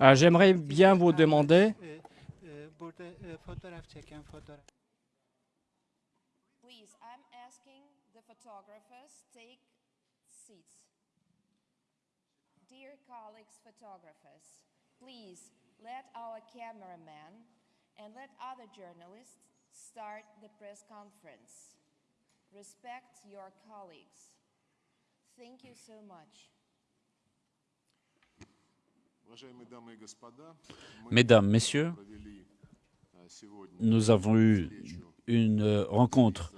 Euh, J'aimerais bien vous demander photographers take seats. Dear colleagues photographers, please let our cameraman and let other journalists start the press conference. Respect your colleagues. Mesdames, Messieurs, nous avons eu une euh, rencontre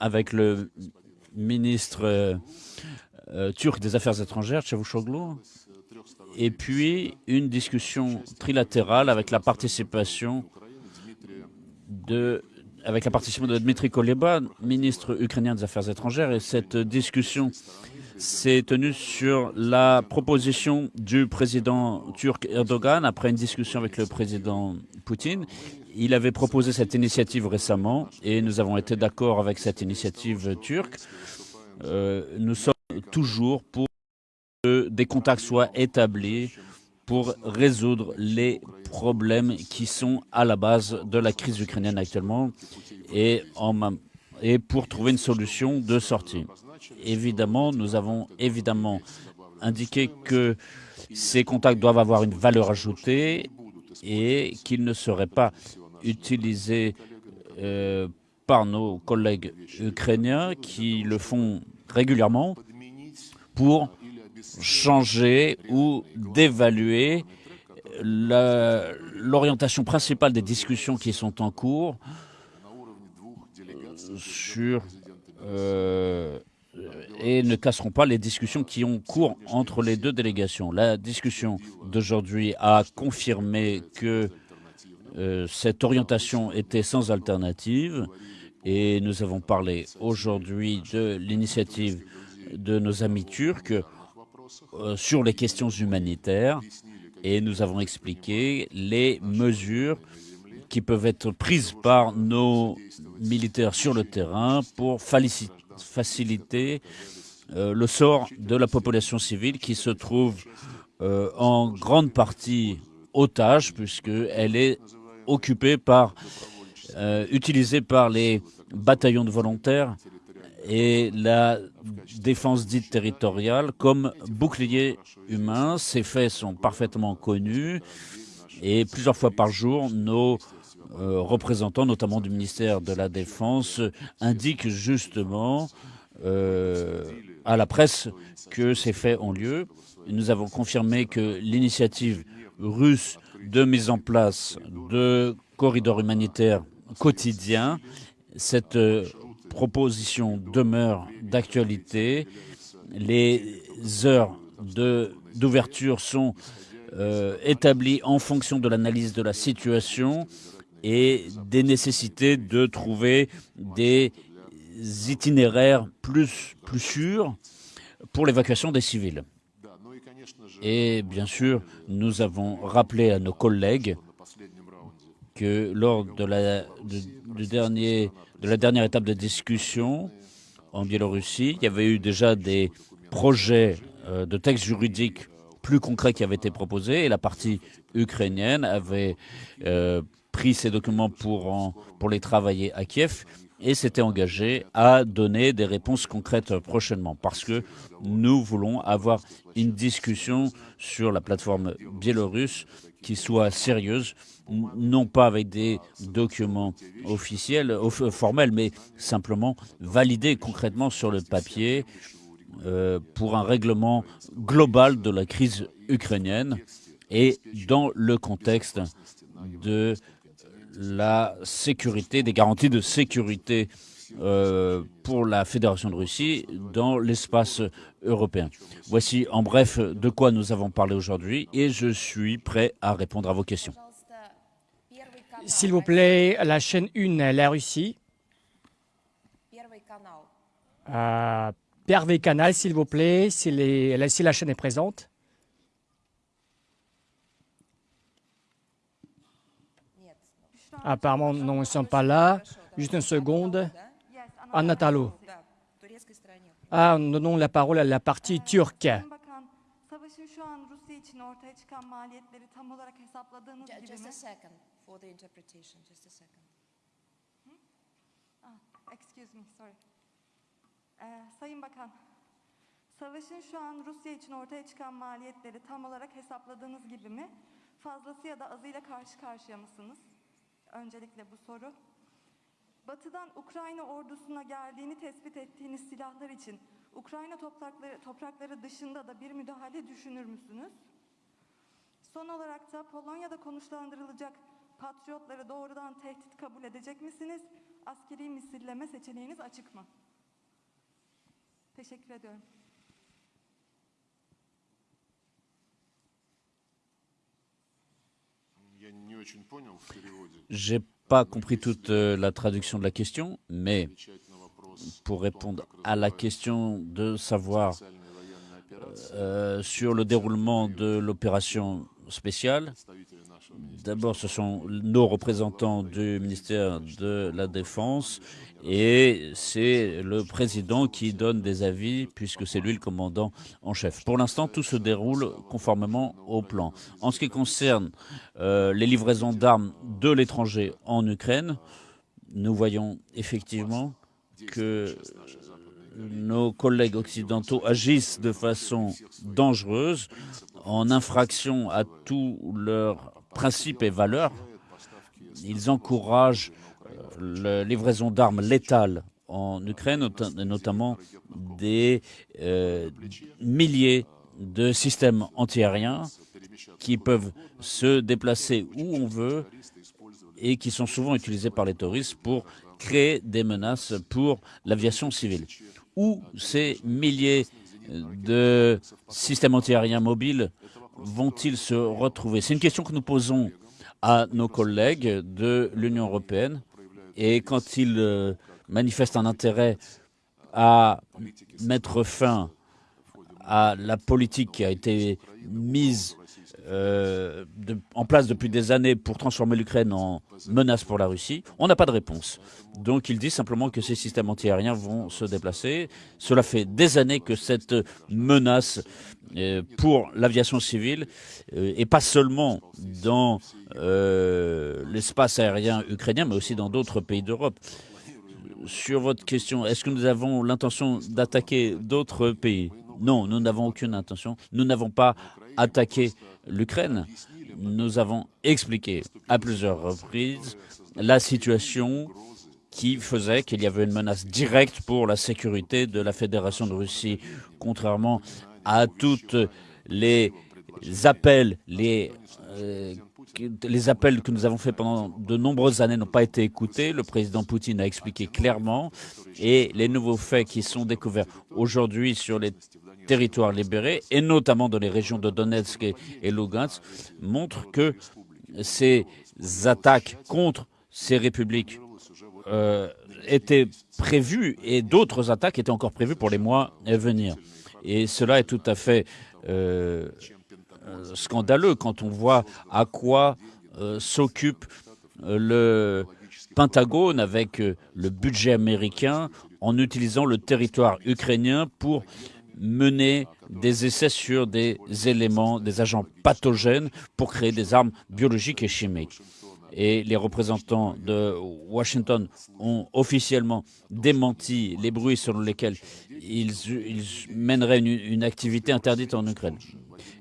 avec le ministre euh, euh, turc des Affaires étrangères, Çavuşoğlu, et puis une discussion trilatérale avec la participation de avec la participation de Dmitri Koleba, ministre ukrainien des Affaires étrangères, et cette discussion s'est tenue sur la proposition du président turc Erdogan après une discussion avec le président Poutine. Il avait proposé cette initiative récemment et nous avons été d'accord avec cette initiative turque. Euh, nous sommes toujours pour que des contacts soient établis pour résoudre les problèmes qui sont à la base de la crise ukrainienne actuellement et, en et pour trouver une solution de sortie. Évidemment, nous avons évidemment indiqué que ces contacts doivent avoir une valeur ajoutée et qu'ils ne seraient pas utilisés euh, par nos collègues ukrainiens qui le font régulièrement pour changer ou d'évaluer la- l'orientation principale des discussions qui sont en cours sur euh, et ne casseront pas les discussions qui ont cours entre les deux délégations. La discussion d'aujourd'hui a confirmé que euh, cette orientation était sans alternative et nous avons parlé aujourd'hui de l'initiative de nos amis turcs euh, sur les questions humanitaires et nous avons expliqué les mesures qui peuvent être prises par nos militaires sur le terrain pour falici- faciliter euh, le sort de la population civile qui se trouve euh, en grande partie otage puisqu'elle est occupée par, euh, utilisée par les bataillons de volontaires et la défense dite territoriale comme bouclier humain. Ces faits sont parfaitement connus et plusieurs fois par jour, nos euh, représentants, notamment du ministère de la Défense, indiquent justement euh, à la presse que ces faits ont lieu. Nous avons confirmé que l'initiative russe de mise en place de corridors humanitaires quotidiens, cette euh, proposition demeure d'actualité. Les heures d'ouverture sont établies en fonction de l'analyse de la situation et des nécessités de trouver des itinéraires plus, plus sûrs pour l'évacuation des civils. Et bien sûr, nous avons rappelé à nos collègues que lors de la, dernière étape de discussion en Biélorussie, il y avait eu déjà des projets euh, de textes juridiques plus concrets qui avaient été proposés et la partie ukrainienne avait euh, pris ces documents pour, en- pour les travailler à Kiev et s'était engagé à donner des réponses concrètes prochainement. Parce que nous voulons avoir une discussion sur la plateforme biélorusse qui soit sérieuse, non pas avec des documents officiels, off- formels, mais simplement validés concrètement sur le papier euh, pour un règlement global de la crise ukrainienne et dans le contexte de la sécurité, des garanties de sécurité euh, pour la Fédération de Russie dans l'espace européen. Voici en bref de quoi nous avons parlé aujourd'hui et je suis prêt à répondre à vos questions. S'il vous plaît, la chaîne 1, la Russie. Euh, Pervé Canal, s'il vous plaît, si la chaîne est présente. Apparemment, non, ils ne sont pas là. Juste une seconde. Anna Talo. Ah, nous donnons la parole à la partie turque. Sayın Bakan, savaşın şu an Rusya için ortaya çıkan maliyetleri tam olarak hesapladığınız gibi mi? Fazlası ya da azıyla karşı karşıya mısınız? Öncelikle bu soru. Batı'dan Ukrayna ordusuna geldiğini tespit ettiğiniz silahlar için Ukrayna toprakları, toprakları dışında da bir müdahale düşünür müsünüz? Son olarak da Polonya'da konuşlandırılacak patriotları doğrudan tehdit kabul edecek misiniz? Askeri misilleme seçeneğiniz açık mı? Teşekkür ediyorum. J'ai pas compris toute euh, la traduction de la question, mais pour répondre à la question de savoir euh, sur le déroulement de l'opération spéciale, d'abord ce sont nos représentants du ministère de la Défense et c'est le président qui donne des avis puisque c'est lui le commandant en chef. Pour l'instant, tout se déroule conformément au plan. En ce qui concerne euh, les livraisons d'armes de l'étranger en Ukraine, nous voyons effectivement que nos collègues occidentaux agissent de façon dangereuse, en infraction à tous leurs principes et valeurs. Ils encouragent la livraison d'armes létales en Ukraine, nota- notamment des euh, milliers de systèmes antiaériens qui peuvent se déplacer où on veut et qui sont souvent utilisés par les terroristes pour créer des menaces pour l'aviation civile. Où ces milliers de systèmes antiaériens mobiles vont-ils se retrouver? C'est une question que nous posons à nos collègues de l'Union européenne et quand ils euh, manifestent un intérêt à mettre fin à la politique qui a été mise euh, en place depuis des années pour transformer l'Ukraine en menace pour la Russie, on n'a pas de réponse. Donc il dit simplement que ces systèmes antiaériens vont se déplacer. Cela fait des années que cette menace euh, pour l'aviation civile, euh, et pas seulement dans l'espace aérien ukrainien, mais aussi dans d'autres pays d'Europe. Sur votre question, est-ce que nous avons l'intention d'attaquer d'autres pays? Non, nous n'avons aucune intention. Nous n'avons pas attaqué l'Ukraine. Nous avons expliqué à plusieurs reprises la situation qui faisait qu'il y avait une menace directe pour la sécurité de la Fédération de Russie, contrairement à toutes les appels, les, euh, les appels que nous avons faits pendant de nombreuses années n'ont pas été écoutés. Le président Poutine a expliqué clairement et les nouveaux faits qui sont découverts aujourd'hui sur les territoires libérés, et notamment dans les régions de Donetsk et, Lugansk, montrent que ces attaques contre ces républiques euh, étaient prévues et d'autres attaques étaient encore prévues pour les mois à venir. Et cela est tout à fait euh, scandaleux quand on voit à quoi euh, s'occupe le Pentagone avec le budget américain en utilisant le territoire ukrainien pour mener des essais sur des éléments, des agents pathogènes pour créer des armes biologiques et chimiques. Et les représentants de Washington ont officiellement démenti les bruits selon lesquels ils, mèneraient une, une activité interdite en Ukraine.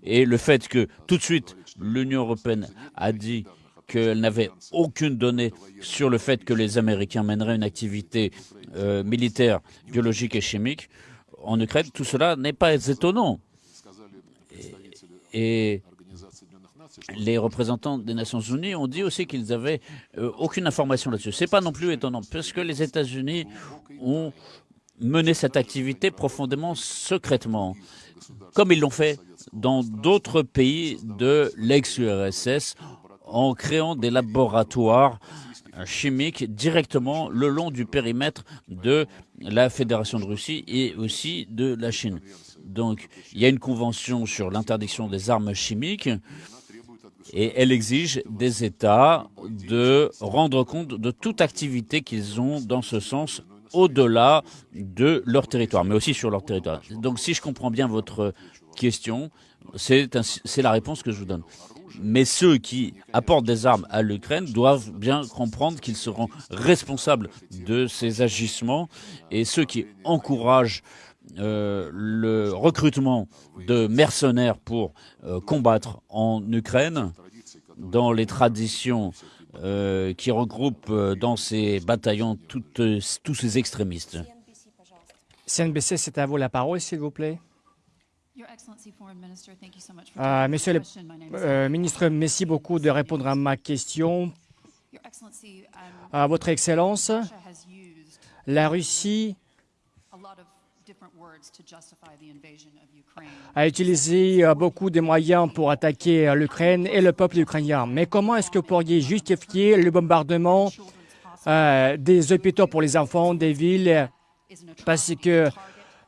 Et le fait que tout de suite l'Union européenne a dit qu'elle n'avait aucune donnée sur le fait que les Américains mèneraient une activité euh, militaire, biologique et chimique en Ukraine, tout cela n'est pas étonnant. Et, les représentants des Nations Unies ont dit aussi qu'ils n'avaient euh, aucune information là-dessus. C'est pas non plus étonnant, parce que les États-Unis ont mené cette activité profondément secrètement, comme ils l'ont fait dans d'autres pays de l'ex-URSS, en créant des laboratoires chimiques directement le long du périmètre de la Fédération de Russie et aussi de la Chine. Donc, il y a une convention sur l'interdiction des armes chimiques et elle exige des États de rendre compte de toute activité qu'ils ont dans ce sens au-delà de leur territoire, mais aussi sur leur territoire. Donc si je comprends bien votre question, c'est la réponse que je vous donne. Mais ceux qui apportent des armes à l'Ukraine doivent bien comprendre qu'ils seront responsables de ces agissements et ceux qui encouragent euh, le recrutement de mercenaires pour euh, combattre en Ukraine dans les traditions euh, qui regroupent dans ces bataillons tous ces extrémistes. CNBC, c'est à vous la parole, s'il vous plaît. Euh, taking monsieur le euh, ministre, merci beaucoup de répondre à ma question. Um, À votre Excellence, la Russie a utilisé euh, beaucoup de moyens pour attaquer euh, l'Ukraine et le peuple ukrainien. Mais comment est-ce que vous pourriez justifier le bombardement euh, des hôpitaux pour les enfants, des villes? Parce que.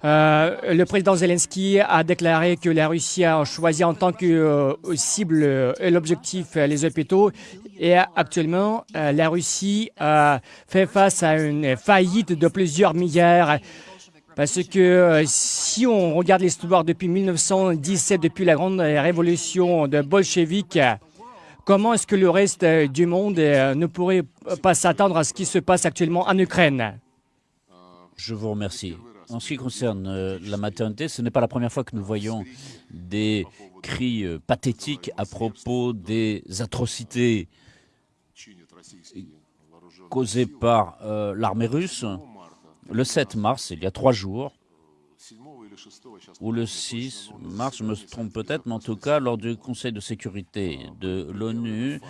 Euh, le président Zelensky a déclaré que la Russie a choisi en tant que euh, cible euh, l'objectif euh, les hôpitaux. Et actuellement, la Russie fait face à une faillite de plusieurs milliards. Parce que si on regarde l'histoire depuis 1917, depuis la grande révolution de bolchevique, comment est-ce que le reste du monde ne pourrait pas s'attendre à ce qui se passe actuellement en Ukraine? Je vous remercie. En ce qui concerne euh, la maternité, ce n'est pas la première fois que nous voyons des cris euh, pathétiques à propos des atrocités causées par euh, l'armée russe. Le 7 mars, il y a trois jours, ou le 6 mars, je me trompe peut-être, mais en tout cas, lors du Conseil de sécurité de l'ONU,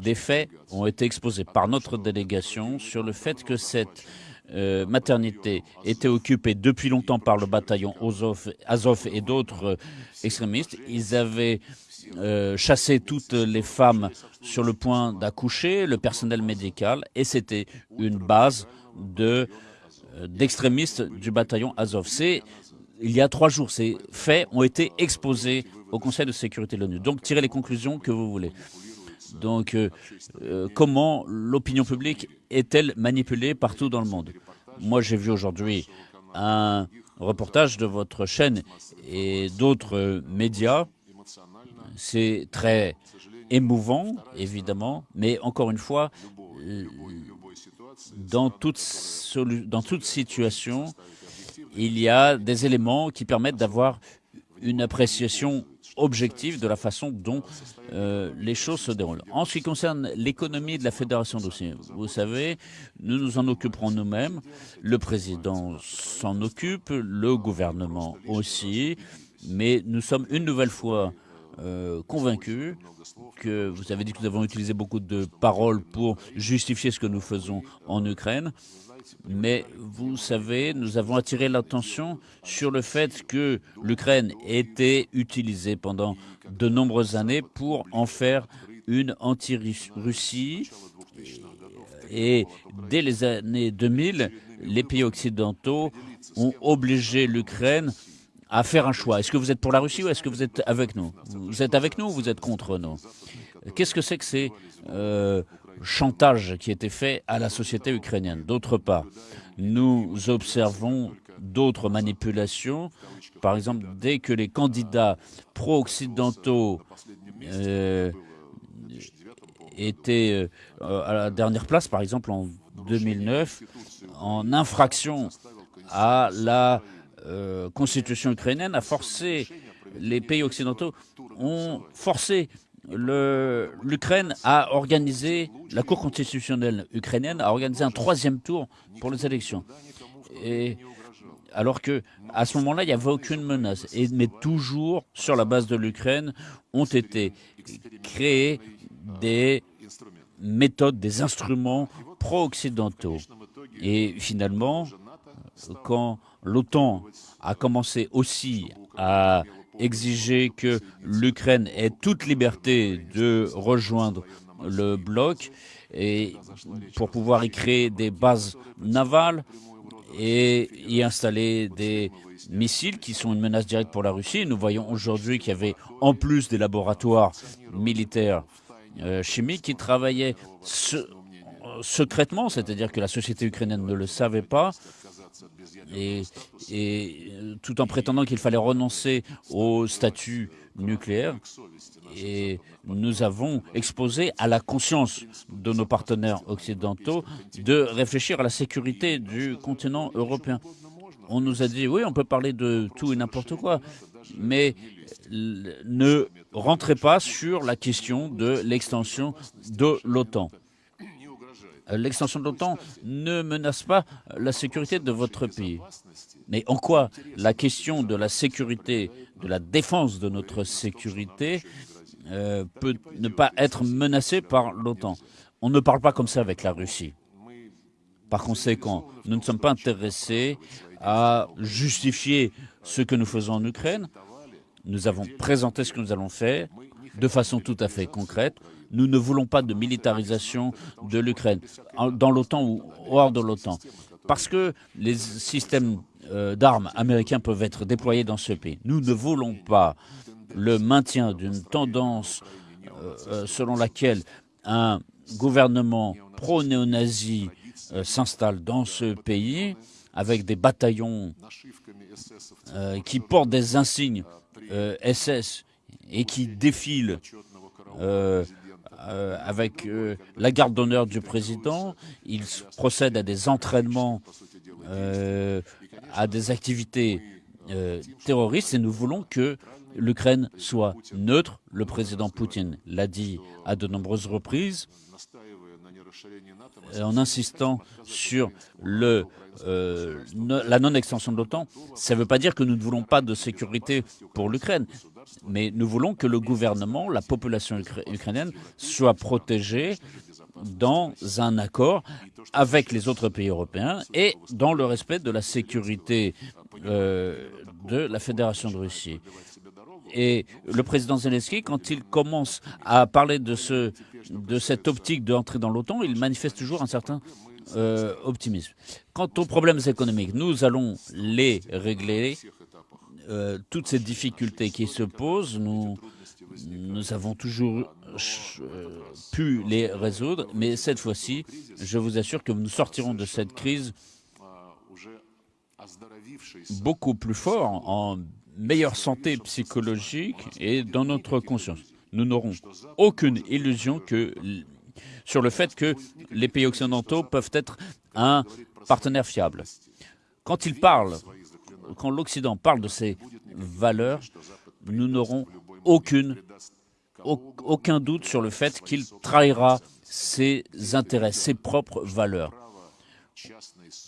des faits ont été exposés par notre délégation sur le fait que cette euh, maternité était occupée depuis longtemps par le bataillon Azov, et d'autres euh, extrémistes. Ils avaient euh, chassé toutes les femmes sur le point d'accoucher, le personnel médical, et c'était une base de d'extrémistes du bataillon Azov. Il y a trois jours, ces faits ont été exposés au Conseil de sécurité de l'ONU. Donc, tirez les conclusions que vous voulez. Donc, euh, euh, comment l'opinion publique est-elle manipulée partout dans le monde? Moi, j'ai vu aujourd'hui un reportage de votre chaîne et d'autres médias. C'est très émouvant, évidemment, mais encore une fois, euh, dans toute, dans toute situation, il y a des éléments qui permettent d'avoir une appréciation objective de la façon dont euh, les choses se déroulent. En ce qui concerne l'économie de la Fédération Russie, vous savez, nous nous en occuperons nous-mêmes, le président s'en occupe, le gouvernement aussi, mais nous sommes une nouvelle fois euh, convaincus que vous avez dit que nous avons utilisé beaucoup de paroles pour justifier ce que nous faisons en Ukraine. Mais vous savez, nous avons attiré l'attention sur le fait que l'Ukraine était utilisée pendant de nombreuses années pour en faire une anti-Russie. Et dès les années 2000, les pays occidentaux ont obligé l'Ukraine à faire un choix. Est-ce que vous êtes pour la Russie ou est-ce que vous êtes avec nous? Vous êtes avec nous ou vous êtes contre nous? Qu'est-ce que c'est que ces euh, chantages qui étaient faits à la société ukrainienne D'autre part, nous observons d'autres manipulations. Par exemple, dès que les candidats pro-occidentaux euh, étaient euh, à la dernière place, par exemple en 2009, en infraction à la euh, constitution ukrainienne, a forcé les pays occidentaux ont forcé l'Ukraine à organiser, la Cour constitutionnelle ukrainienne a organisé un troisième tour pour les élections. Et alors que à ce moment-là, il n'y avait aucune menace. Et, mais toujours, sur la base de l'Ukraine, ont été créées des méthodes, des instruments pro-occidentaux. Et finalement, quand l'OTAN a commencé aussi à exiger que l'Ukraine ait toute liberté de rejoindre le bloc et pour pouvoir y créer des bases navales et y installer des missiles qui sont une menace directe pour la Russie. Nous voyons aujourd'hui qu'il y avait en plus des laboratoires militaires euh, chimiques qui travaillaient se- secrètement, c'est-à-dire que la société ukrainienne ne le savait pas, et, et tout en prétendant qu'il fallait renoncer au statut nucléaire. Et nous avons exposé à la conscience de nos partenaires occidentaux de réfléchir à la sécurité du continent européen. On nous a dit, oui, on peut parler de tout et n'importe quoi, mais ne rentrez pas sur la question de l'extension de l'OTAN. L'extension de l'OTAN ne menace pas la sécurité de votre pays. Mais en quoi la question de la sécurité, de la défense de notre sécurité euh, peut ne pas être menacée par l'OTAN? On ne parle pas comme ça avec la Russie. Par conséquent, nous ne sommes pas intéressés à justifier ce que nous faisons en Ukraine. Nous avons présenté ce que nous allons faire de façon tout à fait concrète. Nous ne voulons pas de militarisation de l'Ukraine, dans l'OTAN ou hors de l'OTAN, parce que les systèmes euh, d'armes américains peuvent être déployés dans ce pays. Nous ne voulons pas le maintien d'une tendance euh, euh, selon laquelle un gouvernement pro-néo-nazi s'installe dans ce pays avec des bataillons qui portent des insignes SS et qui défilent avec la garde d'honneur du président. Ils procèdent à des entraînements à des activités euh, terroristes et nous voulons que l'Ukraine soit neutre. Le président Poutine l'a dit à de nombreuses reprises euh, en insistant sur euh, la non-extension de l'OTAN. Ça ne veut pas dire que nous ne voulons pas de sécurité pour l'Ukraine, mais nous voulons que le gouvernement, la population ukrainienne soit protégée dans un accord avec les autres pays européens et dans le respect de la sécurité euh, de la Fédération de Russie. Et le président Zelensky, quand il commence à parler de, ce, de cette optique d'entrer dans l'OTAN, il manifeste toujours un certain euh, optimisme. Quant aux problèmes économiques, nous allons les régler. Euh, toutes ces difficultés qui se posent, nous, avons toujours euh, pu les résoudre, mais cette fois-ci, je vous assure que nous sortirons de cette crise beaucoup plus fort, en meilleure santé psychologique et dans notre conscience. Nous n'aurons aucune illusion que, sur le fait que les pays occidentaux peuvent être un partenaire fiable. Quand ils parlent, quand l'Occident parle de ces valeurs, nous n'aurons aucun doute sur le fait qu'il trahira ses intérêts, ses propres valeurs.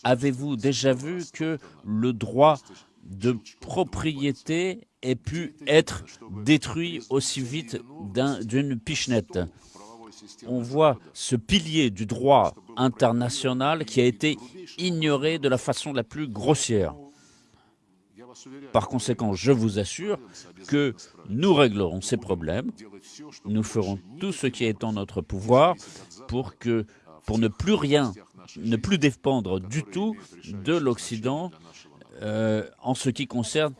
Avez-vous déjà vu que le droit de propriété ait pu être détruit aussi vite d'une pichenette? On voit ce pilier du droit international qui a été ignoré de la façon la plus grossière. Par conséquent, je vous assure que nous réglerons ces problèmes. Nous ferons tout ce qui est en notre pouvoir pour, que, pour ne plus rien, ne plus dépendre du tout de l'Occident euh, en ce qui concerne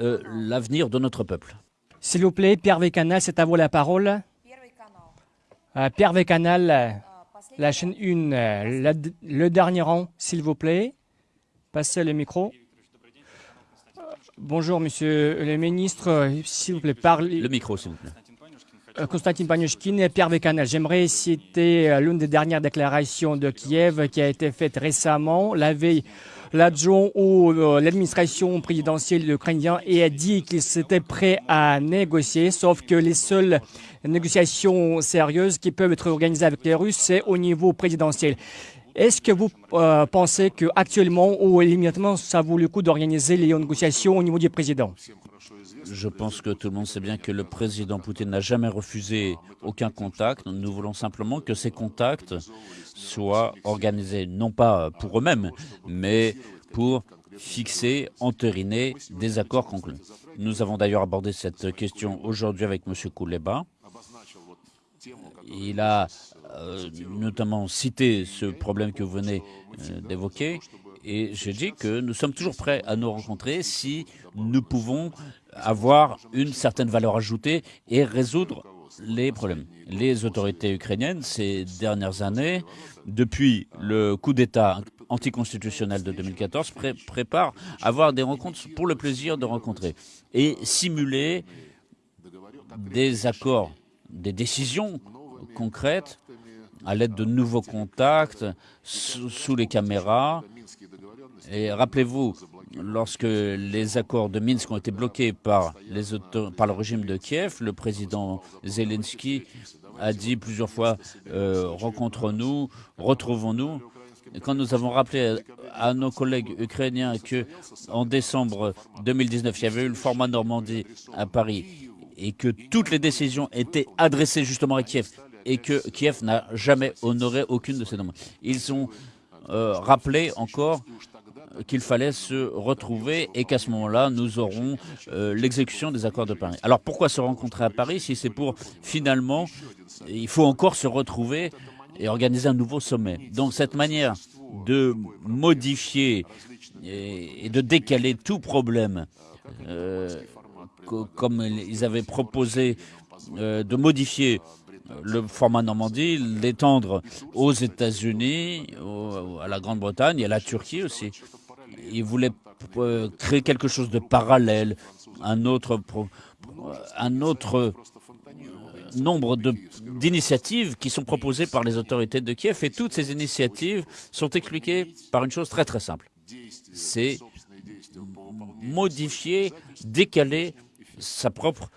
euh, l'avenir de notre peuple. S'il vous plaît, Pierre Vécanal, c'est à vous la parole. Euh, Pierre Vécanal, la chaîne 1, le dernier rang, s'il vous plaît. Passez le micro. Bonjour, monsieur le ministre. S'il vous plaît, parlez. Le micro, s'il vous plaît. Euh, Konstantin Panyushkin et Pierre Vécanel. J'aimerais citer euh, l'une des dernières déclarations de Kiev qui a été faite récemment. La veille, l'adjoint ou euh, l'administration présidentielle ukrainienne a dit qu'il s'était prêt à négocier, sauf que les seules négociations sérieuses qui peuvent être organisées avec les Russes, c'est au niveau présidentiel. Est-ce que vous euh, pensez qu'actuellement ou immédiatement, ça vaut le coup d'organiser les négociations au niveau du président? Je pense que tout le monde sait bien que le président Poutine n'a jamais refusé aucun contact. Nous voulons simplement que ces contacts soient organisés, non pas pour eux-mêmes, mais pour fixer, entériner des accords conclus. Nous avons d'ailleurs abordé cette question aujourd'hui avec M. Kouleba. Il a euh, notamment cité ce problème que vous venez euh, d'évoquer. Et je dis que nous sommes toujours prêts à nous rencontrer si nous pouvons avoir une certaine valeur ajoutée et résoudre les problèmes. Les autorités ukrainiennes, ces dernières années, depuis le coup d'État anticonstitutionnel de 2014, préparent à avoir des rencontres pour le plaisir de rencontrer et simuler des accords, des décisions concrètes à l'aide de nouveaux contacts sous, les caméras. Et rappelez-vous, lorsque les accords de Minsk ont été bloqués par, les par le régime de Kiev, le président Zelensky a dit plusieurs fois euh, rencontrons-nous, retrouvons-nous. Quand nous avons rappelé à, nos collègues ukrainiens que en décembre 2019, il y avait eu le format Normandie à Paris et que toutes les décisions étaient adressées justement à Kiev et que Kiev n'a jamais honoré aucune de ces demandes. Ils ont euh, rappelé encore qu'il fallait se retrouver et qu'à ce moment-là, nous aurons euh, l'exécution des accords de Paris. Alors pourquoi se rencontrer à Paris si c'est pour finalement, il faut encore se retrouver et organiser un nouveau sommet? Donc cette manière de modifier et, de décaler tout problème, euh, comme ils avaient proposé euh, de modifier le format Normandie, l'étendre aux États-Unis, à la Grande-Bretagne et à la Turquie aussi. Ils voulaient euh, créer quelque chose de parallèle, un autre, un autre nombre d'initiatives qui sont proposées par les autorités de Kiev et toutes ces initiatives sont expliquées par une chose très très simple. C'est modifier, décaler sa propre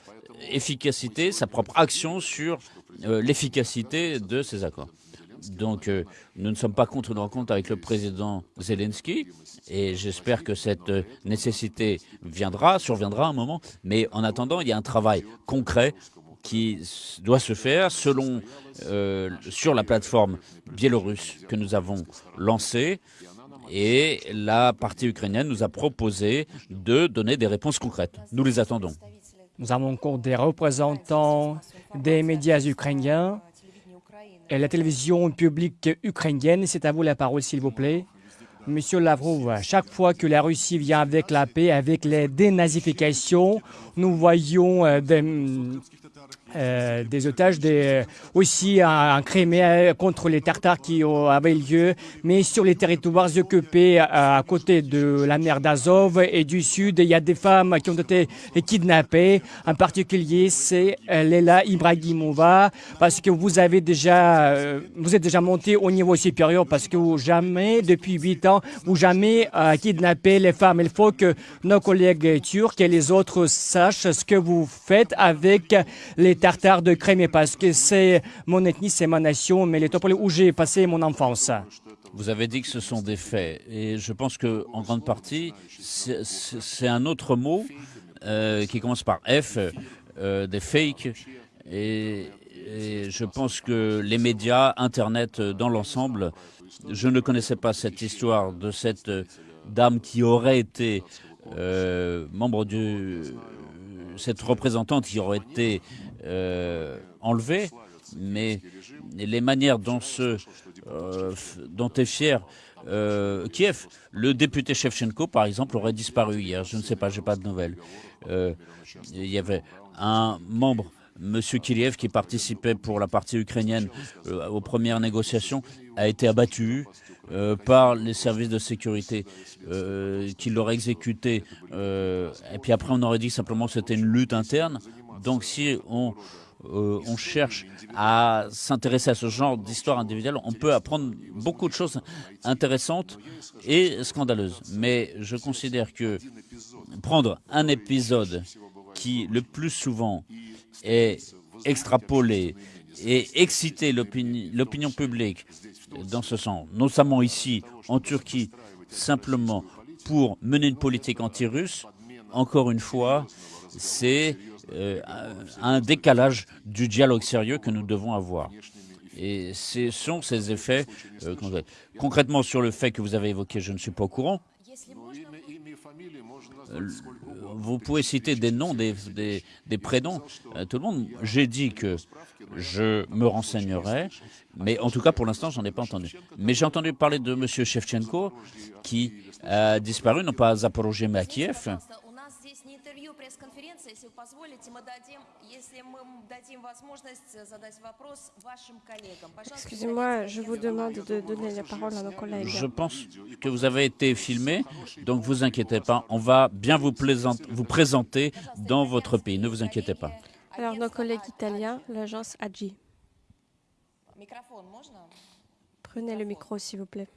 efficacité, sa propre action sur euh, l'efficacité de ces accords. Donc, euh, nous ne sommes pas contre une rencontre avec le président Zelensky, et j'espère que cette euh, nécessité viendra, surviendra un moment. Mais en attendant, il y a un travail concret qui doit se faire selon sur la plateforme biélorusse que nous avons lancée et la partie ukrainienne nous a proposé de donner des réponses concrètes. Nous les attendons. Nous avons encore des représentants des médias ukrainiens et la télévision publique ukrainienne. C'est à vous la parole, s'il vous plaît. Monsieur Lavrov, chaque fois que la Russie vient avec la paix, avec les dénazifications, nous voyons euh, des, euh, des otages, des, aussi en, Crimée contre les Tartares qui avaient lieu, mais sur les territoires occupés à, côté de la mer d'Azov et du sud, il y a des femmes qui ont été kidnappées. En particulier, c'est euh, Leila Ibrahimova, parce que vous avez déjà, euh, vous êtes déjà monté au niveau supérieur, parce que vous jamais, depuis huit ans, vous jamais kidnappé les femmes. Il faut que nos collègues turcs et les autres sachent ce que vous faites avec les Tartares de Crimée parce que c'est mon ethnie, c'est ma nation, mais les Topoles où j'ai passé mon enfance. Vous avez dit que ce sont des faits, et je pense que en grande partie, c'est un autre mot euh, qui commence par F, euh, des fakes, et, je pense que les médias, Internet euh, dans l'ensemble, je ne connaissais pas cette histoire de cette dame qui aurait été membre du cette représentante qui aurait été euh, enlevée, mais les manières dont, ce, euh, dont est fier euh, Kiev, le député Shevchenko, par exemple, aurait disparu hier. Je ne sais pas, j'ai pas de nouvelles. il y avait un membre Monsieur Kiriev, qui participait pour la partie ukrainienne aux premières négociations, a été abattu par les services de sécurité qui l'auraient exécuté. et puis après, on aurait dit simplement que c'était une lutte interne. Donc si on, euh, on cherche à s'intéresser à ce genre d'histoire individuelle, on peut apprendre beaucoup de choses intéressantes et scandaleuses. Mais je considère que prendre un épisode qui, le plus souvent, est extrapolé et exciter l'opinion publique dans ce sens, notamment ici, en Turquie, simplement pour mener une politique anti-russe, encore une fois, c'est euh, un décalage du dialogue sérieux que nous devons avoir. Et ce sont ces effets euh, concrètement sur le fait que vous avez évoqué, je ne suis pas au courant. Euh, vous pouvez citer des noms, des, des, prénoms, tout le monde. J'ai dit que je me renseignerai, mais en tout cas pour l'instant j'en ai pas entendu. Mais j'ai entendu parler de M. Shevchenko qui a disparu, non pas à Zaporozhye mais à Kiev. здесь не интервью, пресс-конференция. Если вы позволите, мы дадим, если мы дадим возможность э, задать вопрос вашим коллегам. Пожалуйста, Excusez-moi, садитесь, je я vous задам demande de donner la parole à nos collègues. Je pense que vous avez été filmé, donc vous inquiétez pas. On va bien vous, plaisant- vous présenter dans votre pays. Ne vous inquiétez pas. Alors, nos collègues italiens, l'agence AGI. Микрофон можно? Prenez le micro, s'il vous plaît.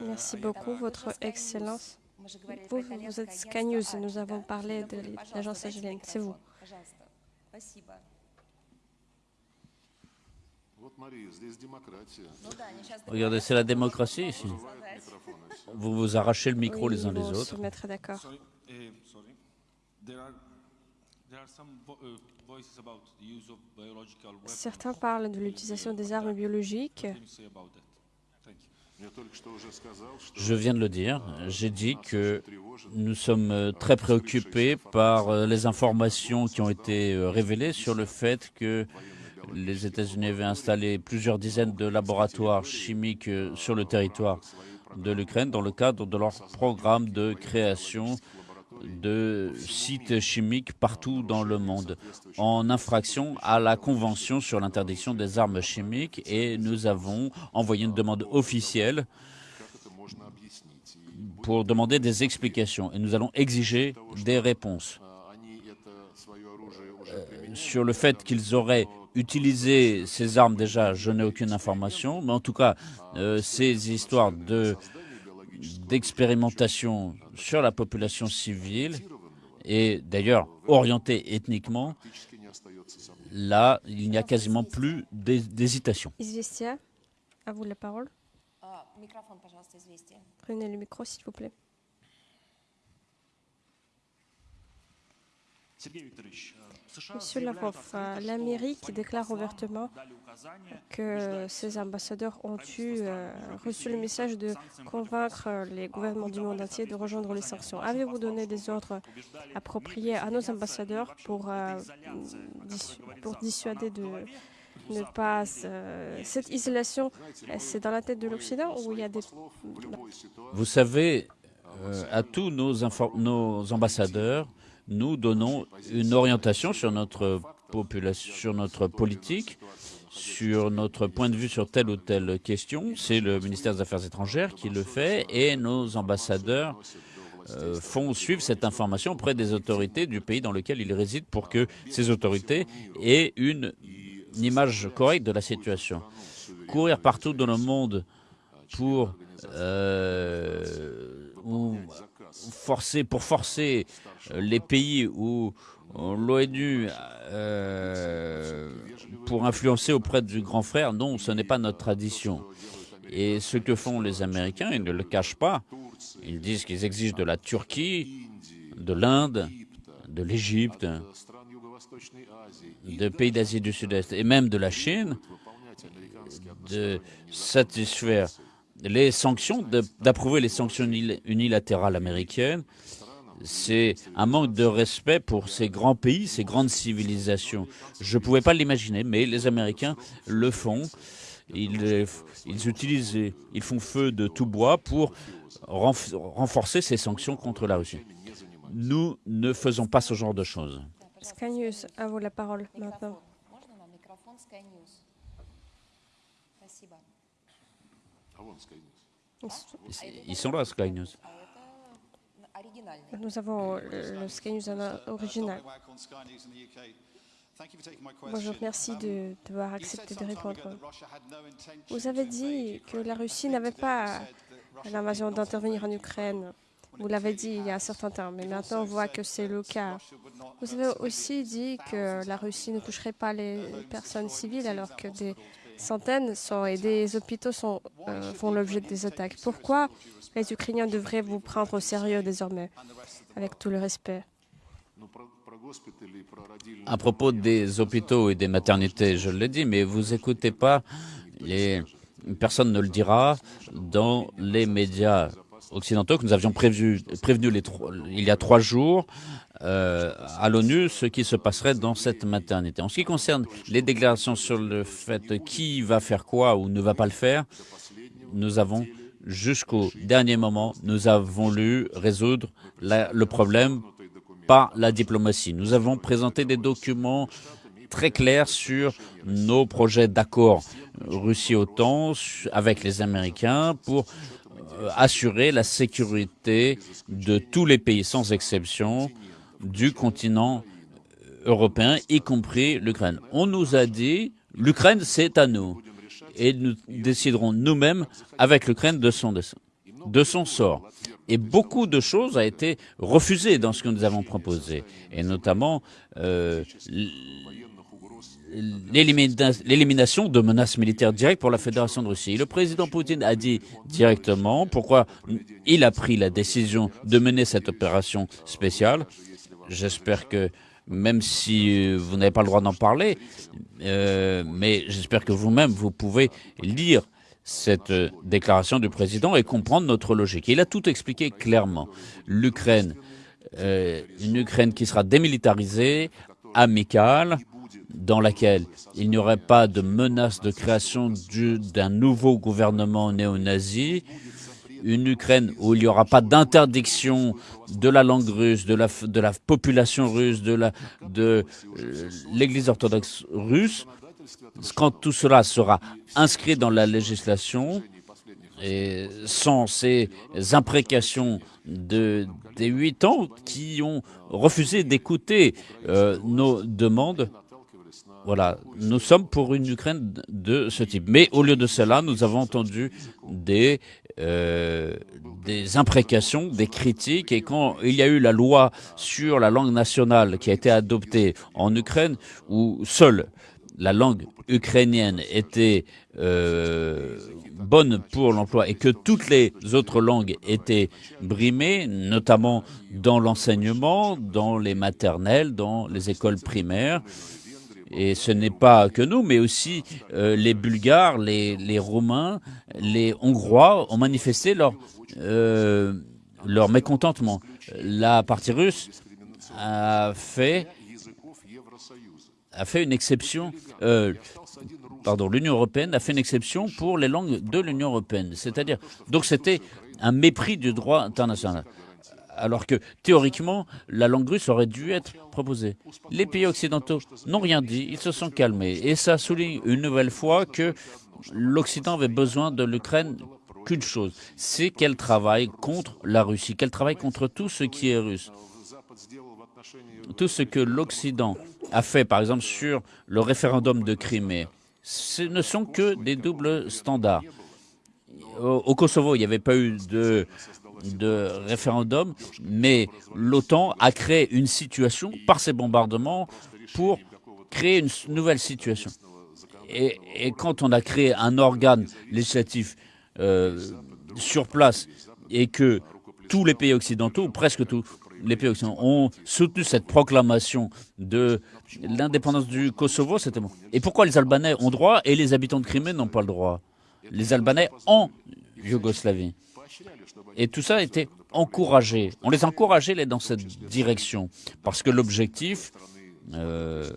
Merci beaucoup, Votre Excellence. Vous, vous êtes Sky nous avons parlé de l'agence Agilent. C'est vous. Regardez, c'est la démocratie ici. Vous vous arrachez le micro les uns les autres. Mettre d'accord. Certains parlent de l'utilisation des armes biologiques. Je viens de le dire. J'ai dit que nous sommes euh, très préoccupés par euh, les informations qui ont été euh, révélées sur le fait que les États-Unis avaient installé plusieurs dizaines de laboratoires chimiques sur le territoire de l'Ukraine dans le cadre de leur programme de création de sites chimiques partout dans le monde, en infraction à la Convention sur l'interdiction des armes chimiques, et nous avons envoyé une demande officielle pour demander des explications, et nous allons exiger des réponses. Euh, sur le fait qu'ils auraient utilisé ces armes déjà, je n'ai aucune information, mais en tout cas, euh, ces histoires de d'expérimentation sur la population civile et d'ailleurs orientée ethniquement, là, il n'y a quasiment plus d'hésitation. à vous la parole. Prenez le micro, s'il vous plaît. Monsieur Lavrov, l'Amérique déclare ouvertement que ses ambassadeurs ont eu, reçu le message de convaincre les gouvernements du monde entier de rejoindre les sanctions. Avez-vous donné des ordres appropriés à nos ambassadeurs pour, pour dissuader de ne pas... cette isolation, c'est dans la tête de l'Occident ou il y a des... Vous savez, à tous nos, nos ambassadeurs, nous donnons une orientation sur notre population, sur notre politique, sur notre point de vue sur telle ou telle question. C'est le ministère des Affaires étrangères qui le fait et nos ambassadeurs euh, font suivre cette information auprès des autorités du pays dans lequel ils résident pour que ces autorités aient une, image correcte de la situation. Courir partout dans le monde pour euh, forcer, pour forcer euh, les pays où euh, l'ONU euh, pour influencer auprès du grand frère, non, ce n'est pas notre tradition. Et ce que font les Américains, ils ne le cachent pas. Ils disent qu'ils exigent de la Turquie, de l'Inde, de l'Égypte, des pays d'Asie du Sud-Est et même de la Chine de satisfaire les sanctions, d'approuver les sanctions unil- unilatérales américaines, c'est un manque de respect pour ces grands pays, ces grandes civilisations. Je ne pouvais pas l'imaginer, mais les Américains le font. Ils, utilisent, ils font feu de tout bois pour renf- renforcer ces sanctions contre la Russie. Nous ne faisons pas ce genre de choses. Sky News, à vous la parole maintenant. Ils sont là, Sky News. Nous avons э, le Sky News original. Bonjour, merci de, de devoir accepter de répondre. Vous avez dit que la Russie n'avait pas l'invasion d'intervenir en Ukraine. Vous l'avez dit il y a un certain temps, mais maintenant on voit que c'est le cas. Vous avez aussi dit que la Russie ne toucherait pas les personnes civiles alors que des centaines sont, et des hôpitaux euh, font l'objet des attaques. Pourquoi les Ukrainiens devraient vous prendre au sérieux désormais, avec tout le respect? À propos des hôpitaux et des maternités, je l'ai dit, mais vous écoutez pas. Personne ne le dira dans les médias occidentaux que nous avions prévu, prévenu les il y a trois jours euh, à l'ONU ce qui se passerait dans cette maternité. En ce qui concerne les déclarations sur le fait qui va faire quoi ou ne va pas le faire, nous avons jusqu'au dernier moment, nous avons voulu résoudre le problème par la diplomatie. Nous avons présenté des documents très clairs sur nos projets d'accord Russie-OTAN avec les Américains pour assurer la sécurité de tous les pays, sans exception, du continent européen, y compris l'Ukraine. On nous a dit, l'Ukraine, c'est à nous. Et nous déciderons nous-mêmes avec l'Ukraine de son, de son sort. Et beaucoup de choses ont été refusées dans ce que nous avons proposé, et notamment euh, l'élimination de menaces militaires directes pour la Fédération de Russie. Le président Poutine a dit directement pourquoi il a pris la décision de mener cette opération spéciale. J'espère que, même si vous n'avez pas le droit d'en parler, euh, mais j'espère que vous-même, vous pouvez lire cette euh, déclaration du président et comprendre notre logique. Il a tout expliqué clairement. L'Ukraine, euh, une Ukraine qui sera démilitarisée, amicale, dans laquelle il n'y aurait pas de menace de création d'un nouveau gouvernement néo-nazi, une Ukraine où il n'y aura pas d'interdiction de la langue russe, de la, population russe, de euh, l'Église orthodoxe russe, quand tout cela sera inscrit dans la législation, et sans ces imprécations de, des huit ans qui ont refusé d'écouter euh, nos demandes, voilà, nous sommes pour une Ukraine de ce type. Mais au lieu de cela, nous avons entendu des, euh, des imprécations, des critiques. Et quand il y a eu la loi sur la langue nationale qui a été adoptée en Ukraine, où seule la langue ukrainienne était euh, bonne pour l'emploi et que toutes les autres langues étaient brimées, notamment dans l'enseignement, dans les maternelles, dans les écoles primaires, et ce n'est pas que nous, mais aussi euh, les Bulgares, les, Roumains, les Hongrois ont manifesté leur, euh, leur mécontentement. La partie russe a fait, a fait une exception, euh, pardon, l'Union européenne a fait une exception pour les langues de l'Union européenne. C'est-à-dire, donc c'était un mépris du droit international alors que théoriquement, la langue russe aurait dû être proposée. Les pays occidentaux n'ont rien dit, ils se sont calmés. Et ça souligne une nouvelle fois que l'Occident avait besoin de l'Ukraine qu'une chose, c'est qu'elle travaille contre la Russie, qu'elle travaille contre tout ce qui est russe. Tout ce que l'Occident a fait, par exemple, sur le référendum de Crimée, ce ne sont que des doubles standards. Au, Kosovo, il n'y avait pas eu de de référendum, mais l'OTAN a créé une situation par ces bombardements pour créer une nouvelle situation. Et, quand on a créé un organe législatif euh, sur place et que tous les pays occidentaux, presque tous les pays occidentaux, ont soutenu cette proclamation de l'indépendance du Kosovo, c'était bon. Et pourquoi les Albanais ont droit et les habitants de Crimée n'ont pas le droit? Les Albanais en Yougoslavie. Et tout ça été encouragé. On les encourageait dans cette direction parce que l'objectif, euh,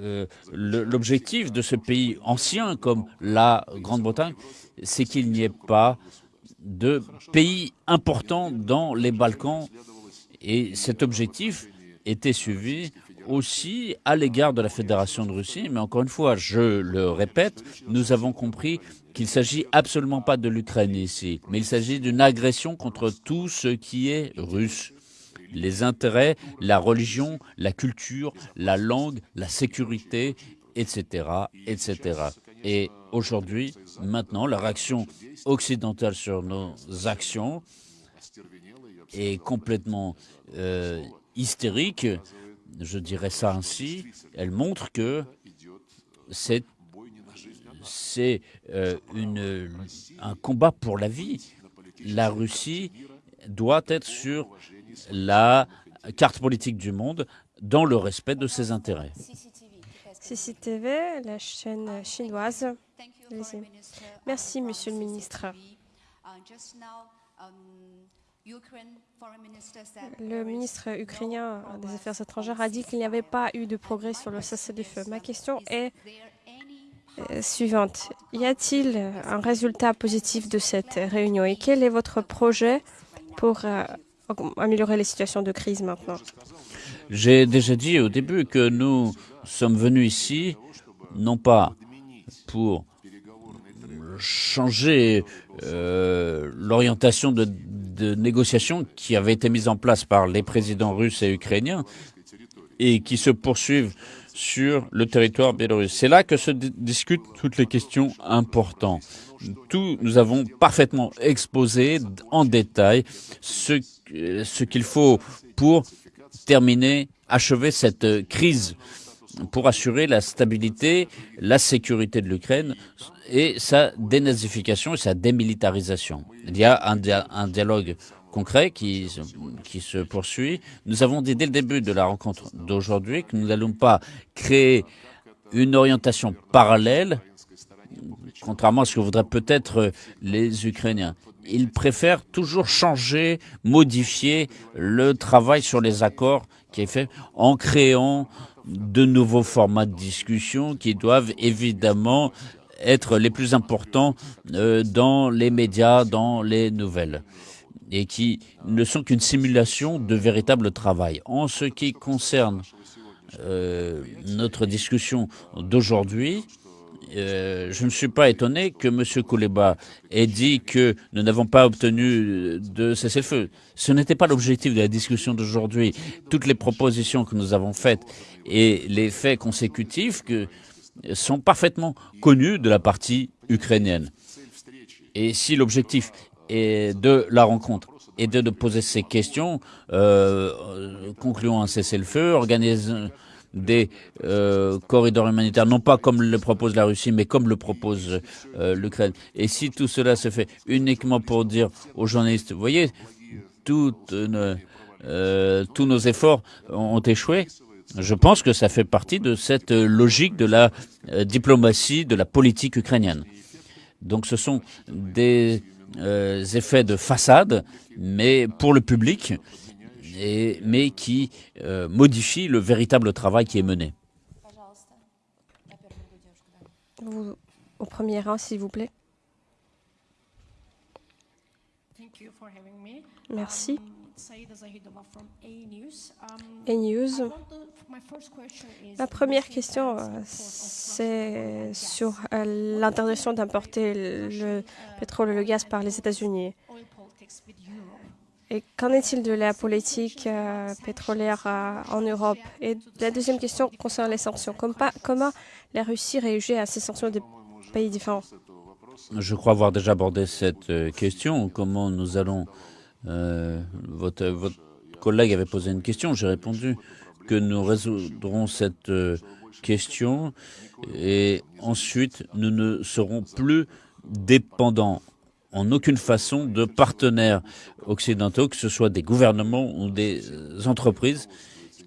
euh, l'objectif de ce pays ancien comme la Grande-Bretagne, c'est qu'il n'y ait pas de pays important dans les Balkans. Et cet objectif était suivi aussi à l'égard de la Fédération de Russie. Mais encore une fois, je le répète, nous avons compris qu'il ne s'agit absolument pas de l'Ukraine ici, mais il s'agit d'une agression contre tout ce qui est russe. Les intérêts, la religion, la culture, la langue, la sécurité, etc. etc. Et aujourd'hui, maintenant, la réaction occidentale sur nos actions est complètement euh, hystérique, je dirais ça ainsi. Elle montre que c'est euh, un combat pour la vie. La Russie doit être sur la carte politique du monde dans le respect de ses intérêts. CCTV, la chaîne chinoise. Merci, Monsieur le ministre. Le ministre ukrainien des Affaires étrangères a dit qu'il n'y avait pas eu de progrès sur le cessez-le-feu. Ma question est euh, suivante. Y a-t-il un résultat positif de cette réunion? Et quel est votre projet pour euh, améliorer les situations de crise maintenant? J'ai déjà dit au début que nous sommes venus ici non pas pour changer euh, l'orientation de, de négociations qui avait été mise en place par les présidents russes et ukrainiens et qui se poursuivent sur le territoire biélorusse. C'est là que se discutent toutes les questions importantes. Tout, nous avons parfaitement exposé en détail ce, ce qu'il faut pour terminer, achever cette crise, pour assurer la stabilité, la sécurité de l'Ukraine et sa dénazification et sa démilitarisation. Il y a un, dia un dialogue concret qui, qui se poursuit. Nous avons dit dès le début de la rencontre d'aujourd'hui que nous n'allons pas créer une orientation parallèle, contrairement à ce que voudraient peut-être les Ukrainiens. Ils préfèrent toujours changer, modifier le travail sur les accords qui est fait en créant de nouveaux formats de discussion qui doivent évidemment être les plus importants euh, dans les médias, dans les nouvelles et qui ne sont qu'une simulation de véritable travail. En ce qui concerne euh, notre discussion d'aujourd'hui, euh, je ne suis pas étonné que M. Kouleba ait dit que nous n'avons pas obtenu de cessez-le-feu. Ce n'était pas l'objectif de la discussion d'aujourd'hui. Toutes les propositions que nous avons faites et les faits consécutifs sont parfaitement connus de la partie ukrainienne. Et si l'objectif et de la rencontre et de, de poser ces questions, euh, concluons un cessez-le-feu, organisons des euh, corridors humanitaires, non pas comme le propose la Russie, mais comme le propose euh, l'Ukraine. Et si tout cela se fait uniquement pour dire aux journalistes, vous voyez, euh, tous nos efforts ont échoué, je pense que ça fait partie de cette logique de la diplomatie, de la politique ukrainienne. Donc ce sont des effets de façade, mais pour le public, et, mais qui euh, modifient le véritable travail qui est mené. Vous, au premier rang, s'il vous plaît. Merci. A-News. Ma première question, euh, c'est sur euh, l'interdiction d'importer le pétrole et le gaz par les États-Unis? Et qu'en est-il de la politique euh, pétrolière en Europe? Et la deuxième question concerne les sanctions. comment la Russie réagit à ces sanctions des pays différents? Je crois avoir déjà abordé cette question. Comment nous allons... votre, votre collègue avait posé une question, j'ai répondu que nous résoudrons cette euh, question et ensuite nous ne serons plus dépendants en aucune façon de partenaires occidentaux, que ce soit des gouvernements ou des entreprises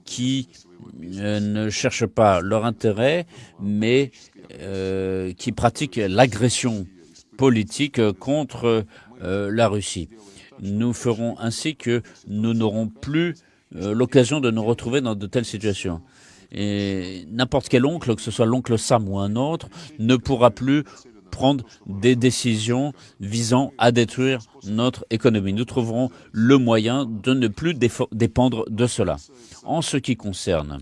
qui euh, ne cherchent pas leur intérêt, mais euh, qui pratiquent l'agression politique contre euh, la Russie. Nous ferons ainsi que nous n'aurons plus euh, l'occasion de nous retrouver dans de telles situations. Et n'importe quel oncle, que ce soit l'oncle Sam ou un autre, ne pourra plus prendre des décisions visant à détruire notre économie. Nous trouverons le moyen de ne plus dépendre de cela. En ce qui concerne,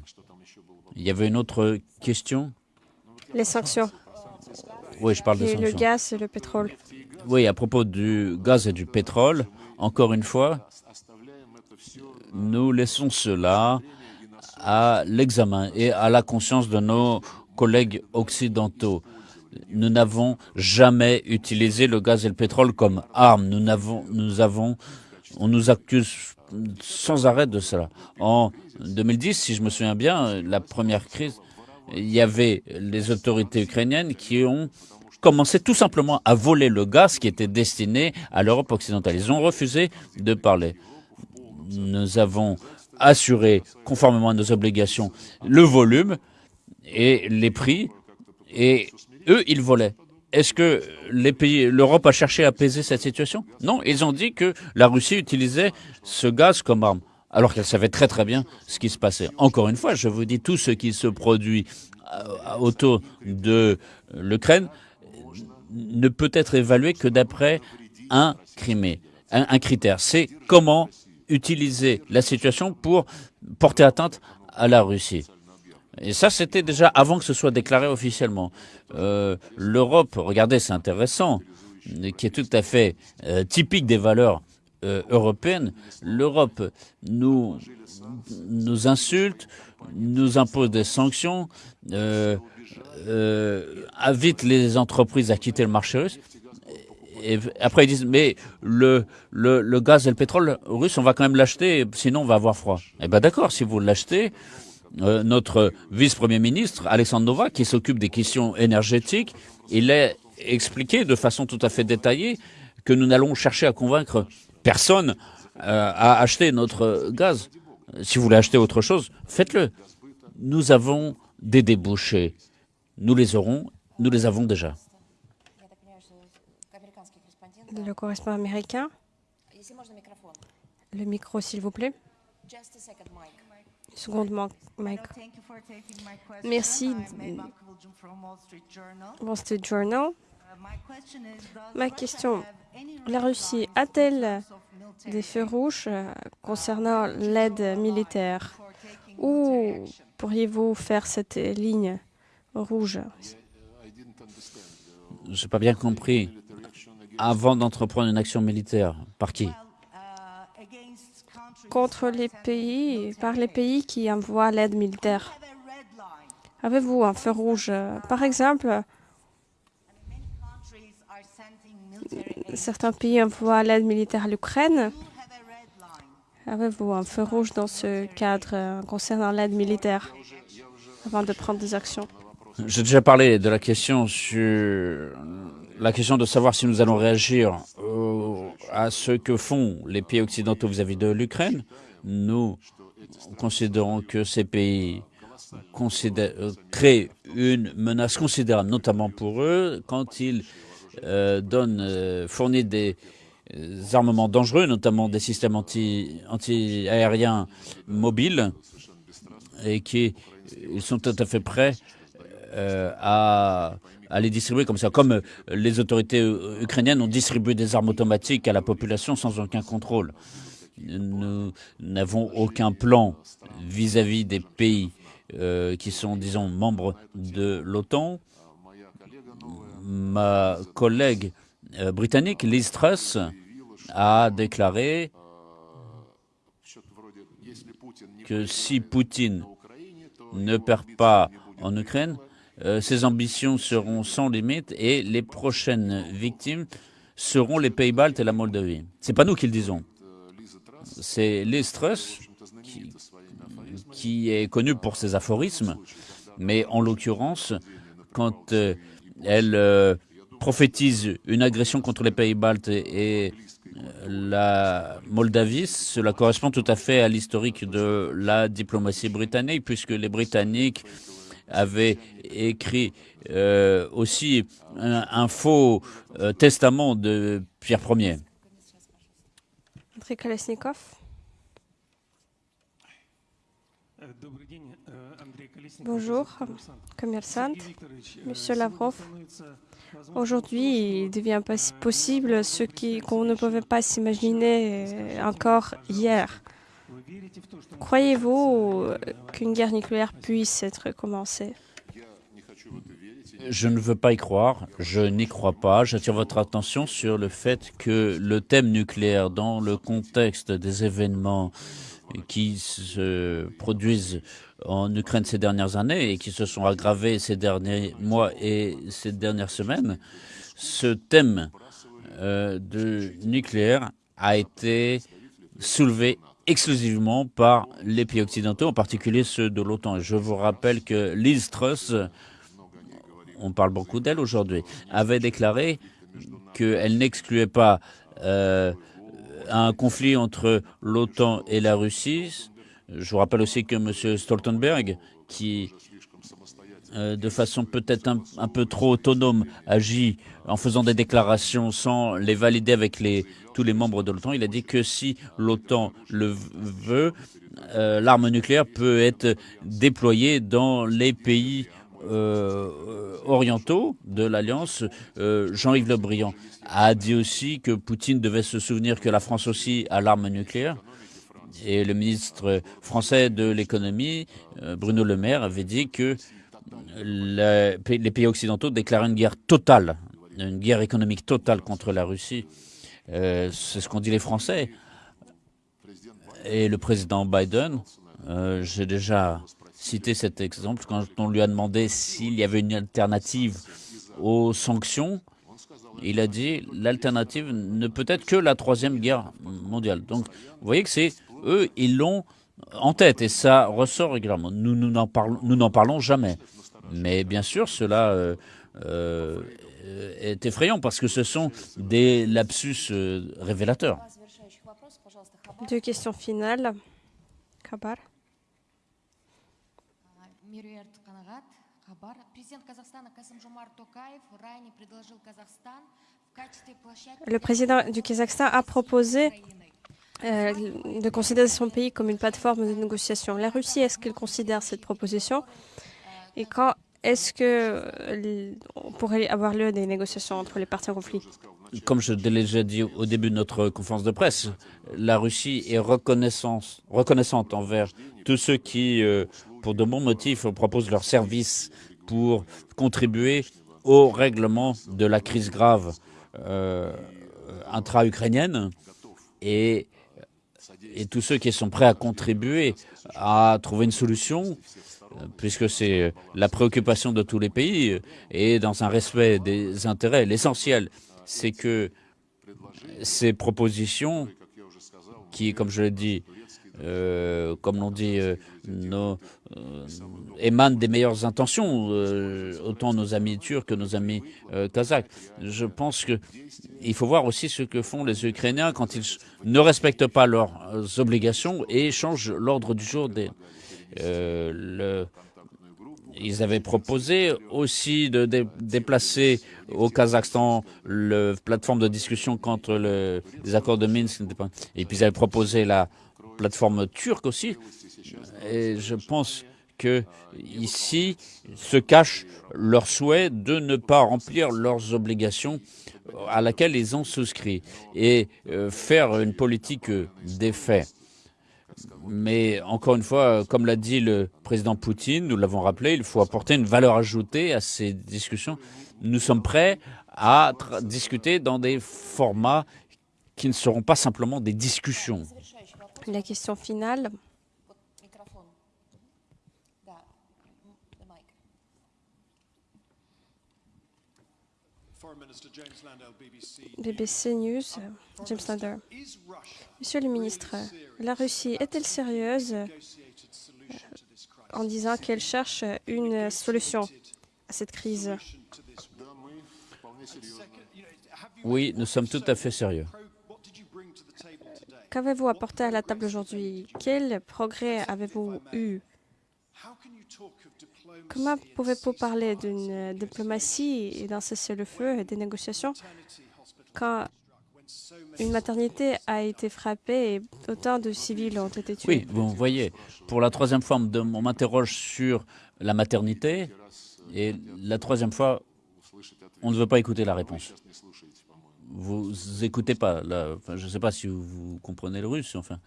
il y avait une autre question? Les sanctions. Oui, je parle des sanctions. le gaz et le pétrole. Oui, à propos du gaz et du pétrole, encore une fois, nous laissons cela à l'examen et à la conscience de nos collègues occidentaux. Nous n'avons jamais utilisé le gaz et le pétrole comme armes. Nous avons, nous avons, on nous accuse sans arrêt de cela. En 2010, si je me souviens bien, la première crise, il y avait les autorités ukrainiennes qui ont commencé tout simplement à voler le gaz qui était destiné à l'Europe occidentale. Ils ont refusé de parler nous avons assuré, conformément à nos obligations, le volume et les prix, et eux, ils volaient. est-ce que les pays, l'Europe a cherché à apaiser cette situation? Non, ils ont dit que la Russie utilisait ce gaz comme arme, alors qu'elle savait très très bien ce qui se passait. Encore une fois, je vous dis, tout ce qui se produit euh, autour de l'Ukraine ne peut être évalué que d'après un, un, un critère. C'est comment utiliser la situation pour porter atteinte à la Russie. Et ça, c'était déjà avant que ce soit déclaré officiellement. Euh, L'Europe, regardez, c'est intéressant, qui est tout à fait euh, typique des valeurs euh, européennes. L'Europe nous, insulte, nous impose des sanctions, invite les entreprises à quitter le marché russe. Et après, ils disent, mais le, le, le gaz et le pétrole russe, on va quand même l'acheter, sinon on va avoir froid. Eh bien d'accord, si vous l'achetez, euh, notre vice-premier ministre, Alexandre Nova, qui s'occupe des questions énergétiques, il a expliqué de façon tout à fait détaillée que nous n'allons chercher à convaincre personne euh, à acheter notre gaz. Si vous voulez acheter autre chose, faites-le. Nous avons des débouchés. Nous les aurons, nous les avons déjà. Le correspondant américain. Le micro, s'il vous plaît. Seconde, Mike. Merci. Wall Street Journal. Ma question, la Russie a-t-elle des feux rouges euh, concernant l'aide militaire? Où pourriez-vous faire cette ligne rouge? Je n'ai pas bien compris. Avant d'entreprendre une action militaire, par qui? Contre les pays, par les pays qui envoient l'aide militaire. Avez-vous un feu rouge? Par exemple, certains pays envoient l'aide militaire à l'Ukraine. Avez-vous un feu rouge dans ce cadre concernant l'aide militaire avant de prendre des actions? J'ai déjà parlé de la question sur la question de savoir si nous allons réagir à ce que font les pays occidentaux vis-à-vis de l'Ukraine, nous considérons que ces pays créent une menace considérable, notamment pour eux, quand ils euh, euh, fournissent des armements dangereux, notamment des systèmes anti-aériens anti mobiles, et qui ils sont tout à fait prêts euh, à à les distribuer comme ça, comme euh, les autorités euh, ukrainiennes ont distribué des armes automatiques à la population sans aucun contrôle. Nous n'avons aucun plan vis-à-vis des pays euh, qui sont, disons, membres de l'OTAN. Ma collègue britannique, Liz Truss, a déclaré que si Poutine ne perd pas en Ukraine, euh, ses ambitions seront sans limite et les prochaines victimes seront les Pays-Baltes et la Moldavie. C'est pas nous qui le disons. C'est Liz Truss qui, est connue pour ses aphorismes, mais en l'occurrence, quand euh, elle euh, prophétise une agression contre les Pays-Baltes et la Moldavie, cela correspond tout à fait à l'historique de la diplomatie britannique, puisque les Britanniques avait écrit euh, aussi un, faux euh, testament de Pierre Ier. André Kolesnikov. Bonjour, commerçant. Monsieur Lavrov, aujourd'hui, il devient possible ce qu'on ne pouvait pas s'imaginer euh, encore hier. Croyez-vous qu'une guerre nucléaire puisse être commencée? Je ne veux pas y croire, je n'y crois pas. J'attire votre attention sur le fait que le thème nucléaire, dans le contexte des événements qui se produisent en Ukraine ces dernières années et qui se sont aggravés ces derniers mois et ces dernières semaines, ce thème euh, de nucléaire a été soulevé exclusivement par les pays occidentaux, en particulier ceux de l'OTAN. Je vous rappelle que Liz Truss, on parle beaucoup d'elle aujourd'hui, avait déclaré qu'elle n'excluait pas euh, un conflit entre l'OTAN et la Russie. Je vous rappelle aussi que M. Stoltenberg, qui euh, de façon peut-être un, peu trop autonome, agit en faisant des déclarations sans les valider avec les, tous les membres de l'OTAN. Il a dit que si l'OTAN le veut, euh, l'arme nucléaire peut être déployée dans les pays euh, orientaux de l'Alliance. Euh, Jean-Yves Le Briand a dit aussi que Poutine devait se souvenir que la France aussi a l'arme nucléaire. Et le ministre français de l'économie, Bruno Le Maire, avait dit que les pays occidentaux déclaraient une guerre totale, une guerre économique totale contre la Russie. Euh, C'est ce qu'ont dit les Français. Et le président Biden, euh, j'ai déjà cité cet exemple quand on lui a demandé s'il y avait une alternative aux sanctions. Il a dit l'alternative ne peut être que la troisième guerre mondiale. Donc, vous voyez que c'est eux, ils l'ont en tête et ça ressort régulièrement. Nous n'en parlons, jamais. Mais bien sûr, cela euh, euh, est effrayant parce que ce sont des lapsus euh, révélateurs. Deux questions finales. Kabar. Le président du Kazakhstan a proposé euh, de considérer son pays comme une plateforme de négociation. La Russie, est-ce qu'elle considère cette proposition? Et quand est-ce que on pourrait avoir lieu des négociations entre les parties en conflit Comme je l'ai déjà dit au début de notre conférence de presse, la Russie est reconnaissante, envers tous ceux qui, euh, pour de bons motifs, proposent leur service pour contribuer au règlement de la crise grave euh, intra-ukrainienne et tous ceux qui sont prêts à contribuer à trouver une solution puisque c'est la préoccupation de tous les pays et dans un respect des intérêts. L'essentiel, c'est que ces propositions, qui, comme je l'ai dit, euh, comme l'ont dit, euh, nos, euh, émanent des meilleures intentions, euh, autant nos amis turcs que nos amis euh, kazakhs. Je pense qu'il faut voir aussi ce que font les Ukrainiens quand ils ne respectent pas leurs obligations et changent l'ordre du jour des, le, ils avaient proposé aussi de dé déplacer au Kazakhstan la plateforme de discussion contre le, les accords de Minsk. Et puis ils avaient proposé la plateforme turque aussi. Et je pense que ici se cache leur souhait de ne pas remplir leurs obligations à laquelle ils ont souscrit et euh, faire une politique des faits. Mais encore une fois, comme l'a dit le président Poutine, nous l'avons rappelé, il faut apporter une valeur ajoutée à ces discussions. Nous sommes prêts à discuter dans des formats qui ne seront pas simplement des discussions. La question finale. BBC News, James Lander. Monsieur le ministre, la Russie est-elle sérieuse en disant qu'elle cherche une solution à cette crise? Oui, nous sommes tout à fait sérieux. Qu'avez-vous apporté à la table aujourd'hui? Quel progrès avez-vous eu? Comment pouvez-vous parler d'une diplomatie et d'un cessez-le-feu et des négociations quand une maternité a été frappée et autant de civils ont été tués? Oui, vous voyez, pour la troisième fois, on m'interroge sur la maternité et la troisième fois, on ne veut pas écouter la réponse. Vous écoutez pas, je ne sais pas si vous comprenez le russe, enfin.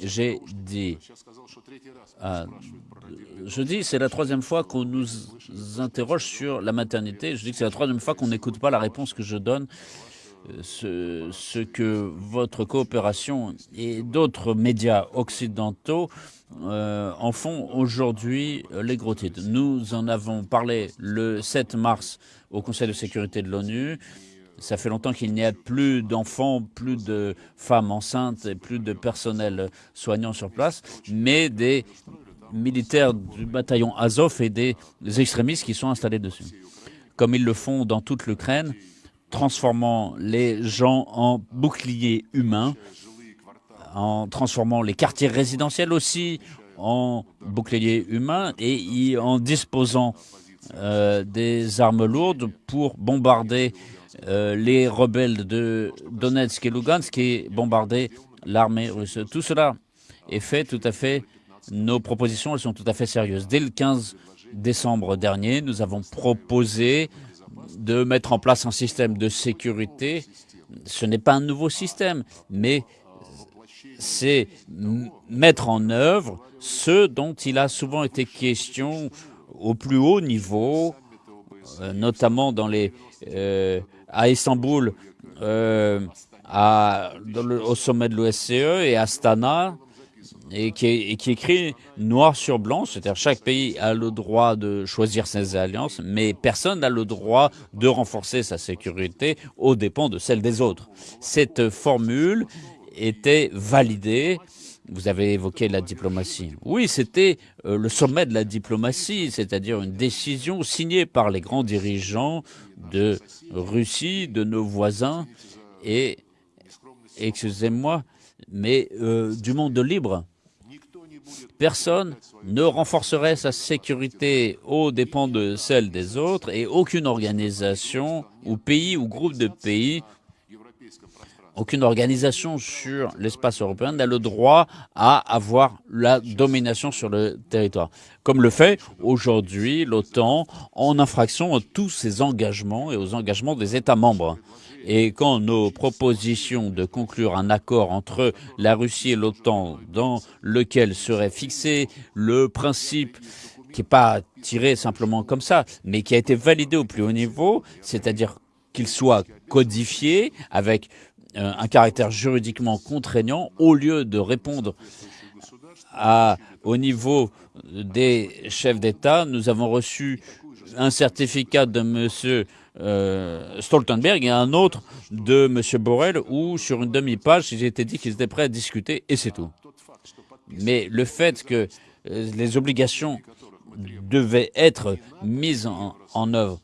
J'ai dit, ah, je dis, c'est la troisième fois qu'on nous interroge sur la maternité. Je dis que c'est la troisième fois qu'on n'écoute pas la réponse que je donne. Ce, ce que votre coopération et d'autres médias occidentaux euh, en font aujourd'hui les gros titres. Nous en avons parlé le 7 mars au Conseil de sécurité de l'ONU. Ça fait longtemps qu'il n'y a plus d'enfants, plus de femmes enceintes et plus de personnel soignant sur place, mais des militaires du bataillon Azov et des extrémistes qui sont installés dessus. Comme ils le font dans toute l'Ukraine, transformant les gens en boucliers humains, en transformant les quartiers résidentiels aussi en bouclier humain et en disposant euh, des armes lourdes pour bombarder euh, les rebelles de Donetsk et Lugansk et bombarder l'armée russe. Tout cela est fait tout à fait. Nos propositions, elles sont tout à fait sérieuses. Dès le 15 décembre dernier, nous avons proposé de mettre en place un système de sécurité. Ce n'est pas un nouveau système, mais c'est mettre en œuvre ce dont il a souvent été question au plus haut niveau, euh, notamment dans les, euh, à Istanbul, euh, au sommet de l'OSCE et à Astana, et qui, est, qui écrit noir sur blanc, c'est-à-dire chaque pays a le droit de choisir ses alliances, mais personne n'a le droit de renforcer sa sécurité aux dépens de celle des autres. Cette formule était validée vous avez évoqué la diplomatie. Oui, c'était euh, le sommet de la diplomatie, c'est-à-dire une décision signée par les grands dirigeants de Russie, de nos voisins et, excusez-moi, mais euh, du monde libre. Personne ne renforcerait sa sécurité aux dépens de celle des autres et aucune organisation ou pays ou groupe de pays aucune organisation sur l'espace européen n'a le droit à avoir la domination sur le territoire, comme le fait aujourd'hui l'OTAN en infraction à tous ses engagements et aux engagements des États membres. Et quand nos propositions de conclure un accord entre la Russie et l'OTAN dans lequel serait fixé le principe qui n'est pas tiré simplement comme ça, mais qui a été validé au plus haut niveau, c'est-à-dire qu'il soit codifié avec un caractère juridiquement contraignant au lieu de répondre au niveau des chefs d'État. Nous avons reçu un certificat de M. Euh, Stoltenberg et un autre de M. Borrell où, sur une demi-page, il était dit qu'ils étaient prêts à discuter et c'est tout. Mais le fait que euh, les obligations devaient être mises en œuvre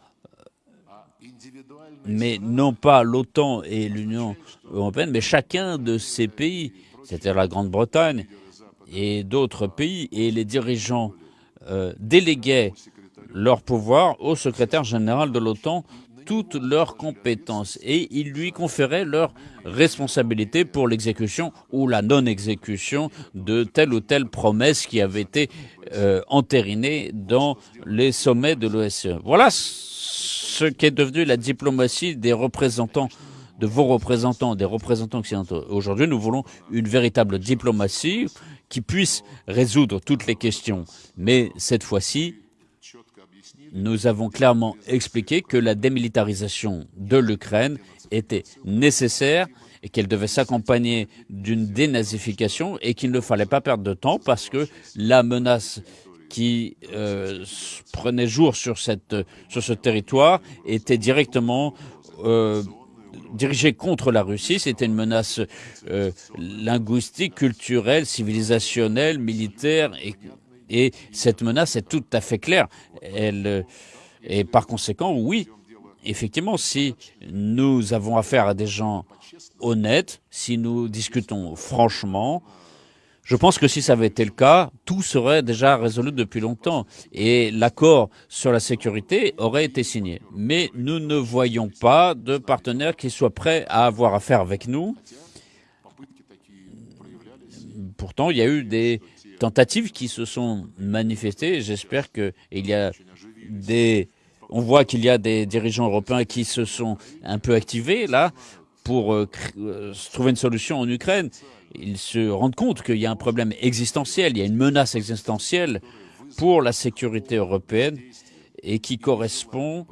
mais non pas l'OTAN et l'Union européenne, mais chacun de ces pays, c'est-à-dire la Grande-Bretagne et d'autres pays, et les dirigeants euh, déléguaient leur pouvoir au secrétaire général de l'OTAN toutes leurs compétences et ils lui conféraient leur responsabilité pour l'exécution ou la non-exécution de telle ou telle promesse qui avait été euh, entérinée dans les sommets de l'OSCE. Voilà ce qu'est devenu la diplomatie des représentants, de vos représentants, des représentants occidentaux. Aujourd'hui, nous voulons une véritable diplomatie qui puisse résoudre toutes les questions. Mais cette fois-ci, nous avons clairement expliqué que la démilitarisation de l'Ukraine était nécessaire et qu'elle devait s'accompagner d'une dénazification et qu'il ne fallait pas perdre de temps parce que la menace qui euh, prenait jour sur, cette, sur ce territoire était directement euh, dirigé contre la Russie. C'était une menace euh, linguistique, culturelle, civilisationnelle, militaire. Et, et, cette menace est tout à fait claire. Elle, et par conséquent, oui, effectivement, si nous avons affaire à des gens honnêtes, si nous discutons franchement, je pense que si ça avait été le cas, tout serait déjà résolu depuis longtemps et l'accord sur la sécurité aurait été signé. Mais nous ne voyons pas de partenaire qui soit prêt à avoir affaire avec nous. Pourtant, il y a eu des tentatives qui se sont manifestées. J'espère qu'il y a des... On voit qu'il y a des dirigeants européens qui se sont un peu activés là pour euh, euh, trouver une solution en Ukraine ils se rendent compte qu'il y a un problème existentiel, il y a une menace existentielle pour la sécurité européenne et qui correspond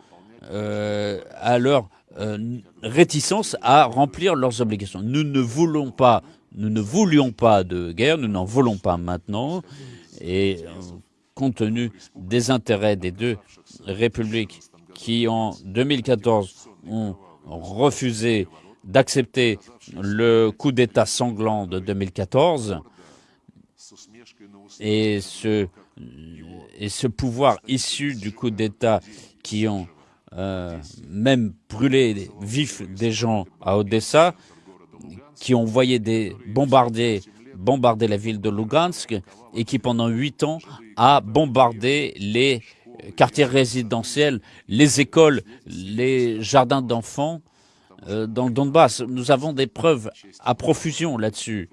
euh, à leur réticence à remplir leurs obligations. Nous ne voulons pas, nous ne voulions pas de guerre, nous n'en voulons pas maintenant, et euh, compte tenu des intérêts des deux républiques qui en 2014 ont refusé d'accepter le coup d'État sanglant de 2014 et ce, et ce pouvoir issu du coup d'État qui ont euh, même brûlé vifs des gens à Odessa, qui ont envoyé des bombardiers bombardé la ville de Lugansk et qui pendant huit ans a bombardé les quartiers résidentiels, les écoles, les jardins d'enfants euh, dans le Donbass. Nous avons des preuves à profusion là-dessus.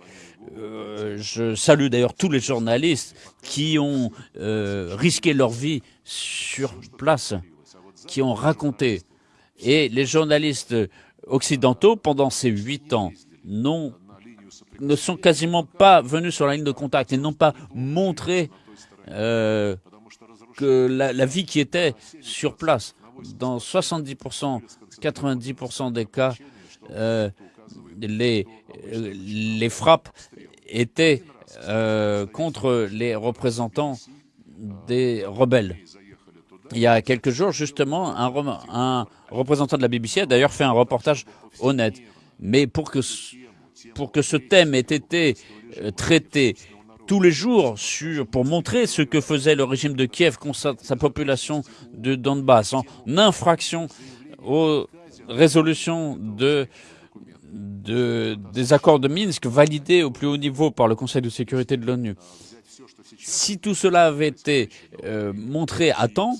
Euh, je salue d'ailleurs tous les journalistes qui ont euh, risqué leur vie sur place, qui ont raconté. Et les journalistes occidentaux, pendant ces huit ans, ne sont quasiment pas venus sur la ligne de contact. Ils n'ont pas montré euh, que la, vie qui était sur place. Dans 70%, 90% des cas, euh, les, les frappes étaient euh, contre les représentants des rebelles. Il y a quelques jours, justement, un, un représentant de la BBC a d'ailleurs fait un reportage honnête. Mais pour que, pour que ce thème ait été euh, traité tous les jours sur, pour montrer ce que faisait le régime de Kiev contre sa population de Donbass, en infraction aux résolutions de, de, des accords de Minsk validés au plus haut niveau par le Conseil de sécurité de l'ONU. Si tout cela avait été euh, montré à temps,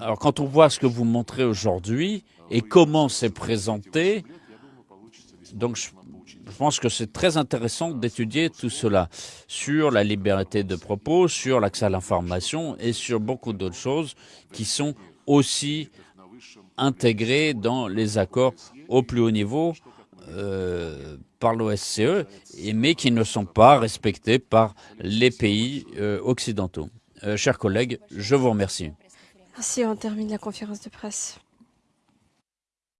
alors quand on voit ce que vous montrez aujourd'hui et comment c'est présenté, donc je, je pense que c'est très intéressant d'étudier tout cela sur la liberté de propos, sur l'accès à l'information et sur beaucoup d'autres choses qui sont aussi intégrées dans les accords au plus haut niveau euh, par l'OSCE, mais qui ne sont pas respectés par les pays euh, occidentaux. Euh, chers collègues, je vous remercie. Ainsi, on termine la conférence de presse.